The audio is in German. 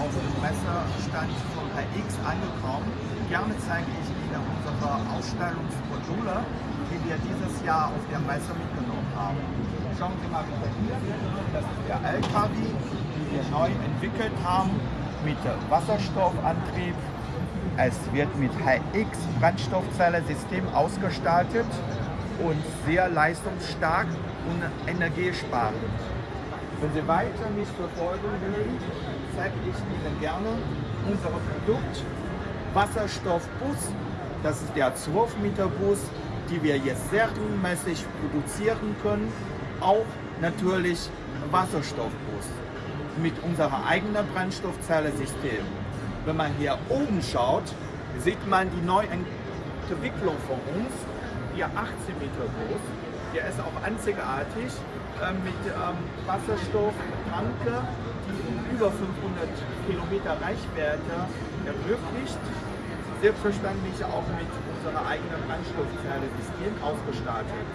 Stand von HX angekommen. Gerne zeige ich Ihnen unsere Ausstellungsmodule, die wir dieses Jahr auf der Messe mitgenommen haben. Schauen Sie mal bitte hier, das ist der LKW, den wir neu entwickelt haben mit Wasserstoffantrieb. Es wird mit HX Brennstoffzelle-System ausgestaltet und sehr leistungsstark und energiesparend. Wenn Sie weiter mich verfolgen wollen, zeige ich Ihnen gerne unser Produkt Wasserstoffbus. Das ist der 12 Meter Bus, die wir jetzt serienmäßig produzieren können. Auch natürlich Wasserstoffbus mit unserem eigenen Brennstoffzelle-System. Wenn man hier oben schaut, sieht man die Neuentwicklung von uns, der 18 Meter Bus. Der ist auch einzigartig äh, mit ähm, Wasserstofftanke, die über 500 Kilometer Reichweite ermöglicht. Selbstverständlich auch mit unserer eigenen Brennstoffzelle-System ausgestattet.